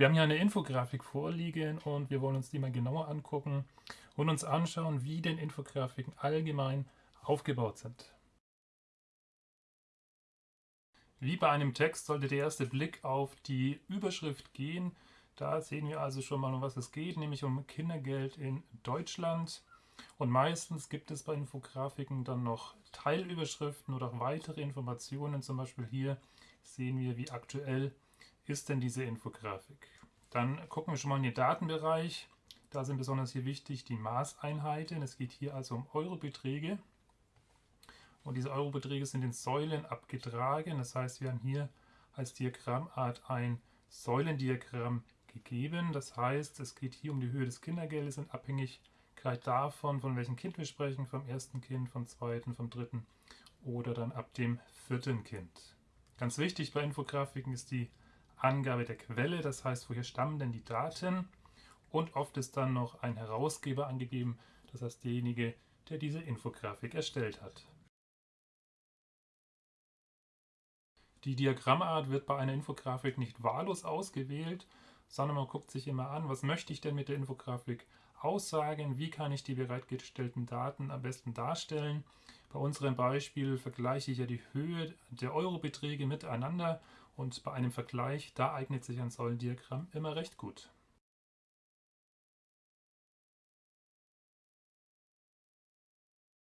Wir haben hier eine Infografik vorliegen und wir wollen uns die mal genauer angucken und uns anschauen, wie denn Infografiken allgemein aufgebaut sind. Wie bei einem Text sollte der erste Blick auf die Überschrift gehen. Da sehen wir also schon mal, um was es geht, nämlich um Kindergeld in Deutschland. Und meistens gibt es bei Infografiken dann noch Teilüberschriften oder auch weitere Informationen. Zum Beispiel hier sehen wir, wie aktuell ist denn diese Infografik? Dann gucken wir schon mal in den Datenbereich. Da sind besonders hier wichtig die Maßeinheiten. Es geht hier also um Eurobeträge. Und diese Eurobeträge sind in Säulen abgetragen. Das heißt, wir haben hier als Diagrammart ein Säulendiagramm gegeben. Das heißt, es geht hier um die Höhe des Kindergeldes und abhängig gleich davon, von welchem Kind wir sprechen, vom ersten Kind, vom zweiten, vom dritten oder dann ab dem vierten Kind. Ganz wichtig bei Infografiken ist die Angabe der Quelle, das heißt, woher stammen denn die Daten? Und oft ist dann noch ein Herausgeber angegeben, das heißt derjenige, der diese Infografik erstellt hat. Die Diagrammart wird bei einer Infografik nicht wahllos ausgewählt, sondern man guckt sich immer an, was möchte ich denn mit der Infografik aussagen, wie kann ich die bereitgestellten Daten am besten darstellen. Bei unserem Beispiel vergleiche ich ja die Höhe der Eurobeträge miteinander und bei einem Vergleich, da eignet sich ein Säulendiagramm immer recht gut.